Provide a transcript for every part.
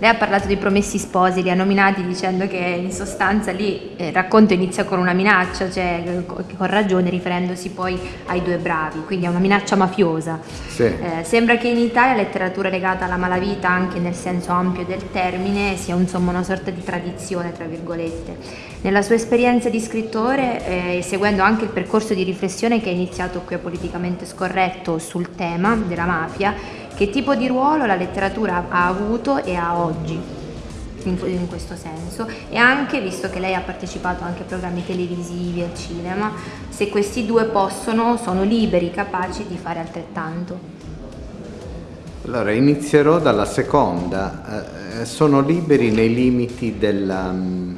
Lei ha parlato dei promessi sposi, li ha nominati dicendo che in sostanza lì eh, il racconto inizia con una minaccia, cioè con ragione riferendosi poi ai due bravi, quindi è una minaccia mafiosa. Sì. Eh, sembra che in Italia la letteratura legata alla malavita, anche nel senso ampio del termine, sia insomma una sorta di tradizione, tra virgolette. Nella sua esperienza di scrittore, eh, seguendo anche il percorso di riflessione che ha iniziato qui a Politicamente Scorretto sul tema della mafia, che tipo di ruolo la letteratura ha avuto e ha oggi in, questo senso e anche, visto che lei ha partecipato anche a programmi televisivi, al cinema, se questi due possono, sono liberi, capaci di fare altrettanto. Allora, inizierò dalla seconda. Eh, sono liberi nei limiti della, mm,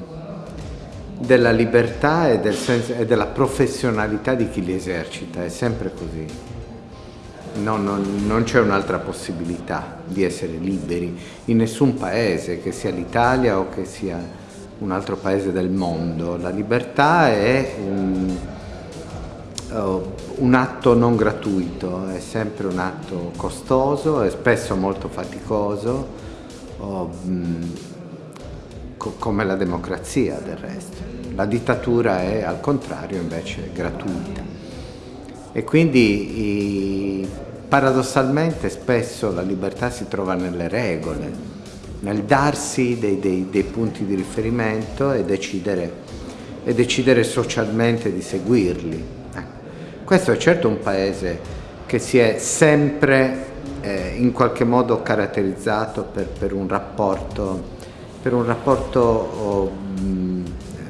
della libertà e, del senso, e, della professionalità di chi li esercita, è sempre così no, non, non c'è un'altra possibilità di essere liberi in nessun paese, che sia l'Italia o che sia un altro paese del mondo. La libertà è un, uh, un atto non gratuito, è sempre un atto costoso, è spesso molto faticoso, co come la democrazia del resto. La dittatura è al contrario invece gratuita. E quindi paradossalmente spesso la libertà si trova nelle regole, nel darsi dei, dei, dei punti di riferimento e decidere, e decidere socialmente di seguirli. Ecco. Questo è certo un paese che si è sempre eh, in qualche modo caratterizzato per, per un rapporto, per un rapporto oh,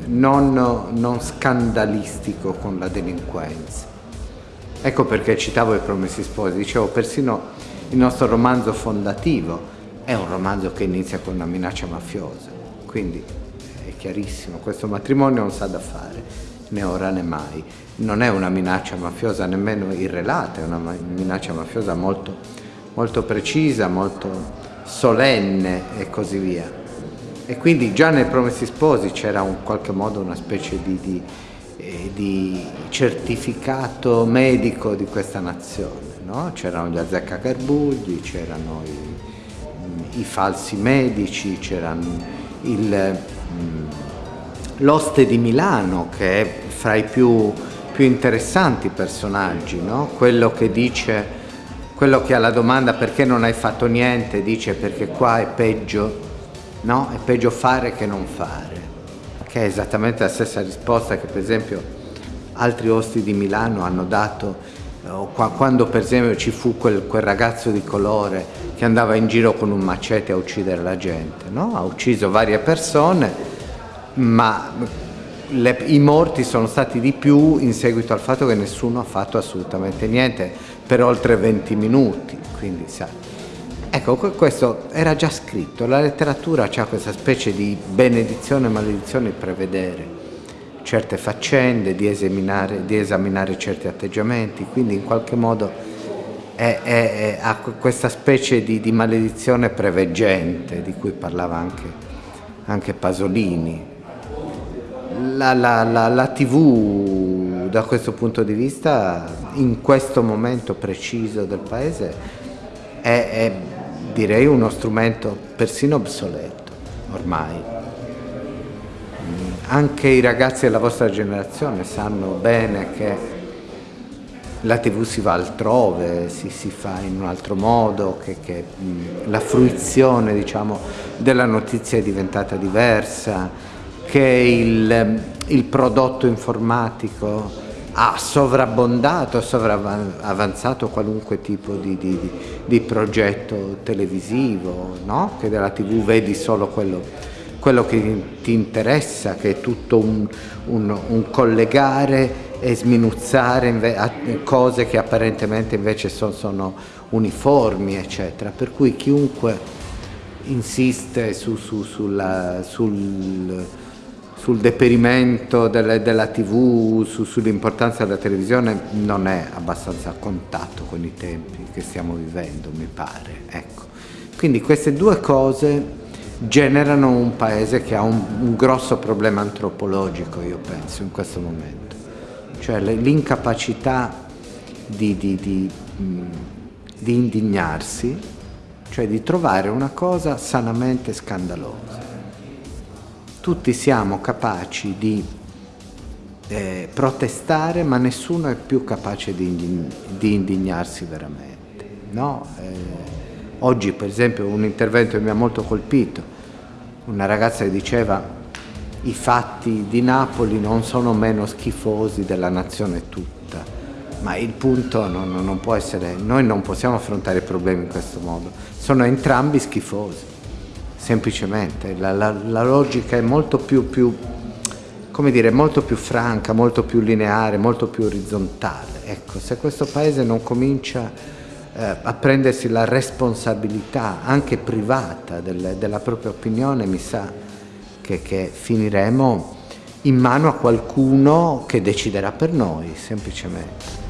non, non scandalistico con la delinquenza. Ecco perché citavo i Promessi Sposi, dicevo persino il nostro romanzo fondativo è un romanzo che inizia con una minaccia mafiosa, quindi è chiarissimo, questo matrimonio non sa da fare, né ora né mai, non è una minaccia mafiosa nemmeno irrelata, è una minaccia mafiosa molto, molto precisa, molto solenne e così via. E quindi già nei Promessi Sposi c'era in qualche modo una specie di, di di certificato medico di questa nazione. No? C'erano gli azzeccagarbugli, c'erano i, i, falsi medici, c'erano mm, l'oste di Milano che è fra i più, più interessanti personaggi, no? quello che dice, quello che ha la domanda perché non hai fatto niente, dice perché qua è peggio, no? è peggio fare che non fare che è esattamente la stessa risposta che per esempio altri osti di Milano hanno dato eh, quando per esempio ci fu quel, quel, ragazzo di colore che andava in giro con un macete a uccidere la gente, no? ha ucciso varie persone, ma le, i morti sono stati di più in seguito al fatto che nessuno ha fatto assolutamente niente per oltre 20 minuti, quindi. Ecco, questo era già scritto, la letteratura ha questa specie di benedizione e maledizione di prevedere certe faccende, di esaminare, di esaminare certi atteggiamenti, quindi in qualche modo è, è, è, ha questa specie di, di, maledizione preveggente di cui parlava anche, anche Pasolini. La, la, la, la tv da questo punto di vista in questo momento preciso del paese è, direi uno strumento persino obsoleto ormai. Anche i ragazzi della vostra generazione sanno bene che la tv si va altrove, si, si fa in un altro modo, che, che la fruizione diciamo, della notizia è diventata diversa, che il, il prodotto informatico ha sovrabbondato, sovravanzato qualunque tipo di, di, di progetto televisivo, no? che della tv vedi solo quello, quello, che ti interessa, che è tutto un, un, un collegare e sminuzzare cose che apparentemente invece sono, sono uniformi, eccetera. Per cui chiunque insiste su, su, sulla, sul sul deperimento delle, della tv, su, sull'importanza della televisione non è abbastanza a contatto con i tempi che stiamo vivendo, mi pare. Ecco. Quindi queste due cose generano un paese che ha un, un grosso problema antropologico, io penso, in questo momento. Cioè l'incapacità di, di, di, di indignarsi cioè di trovare una cosa sanamente scandalosa. Tutti siamo capaci di eh, protestare, ma nessuno è più capace di, di indignarsi veramente. No? Eh, oggi, per esempio, un intervento che mi ha molto colpito, una ragazza che diceva i fatti di Napoli non sono meno schifosi della nazione tutta, ma il punto non, non può essere, noi non possiamo affrontare i problemi in questo modo, sono entrambi schifosi, semplicemente, la, la, la logica è molto più, più come dire, molto più franca, molto più lineare, molto più orizzontale. Ecco, se questo Paese non comincia eh, a prendersi la responsabilità anche privata del, della propria opinione, mi sa che, che finiremo in mano a qualcuno che deciderà per noi, semplicemente.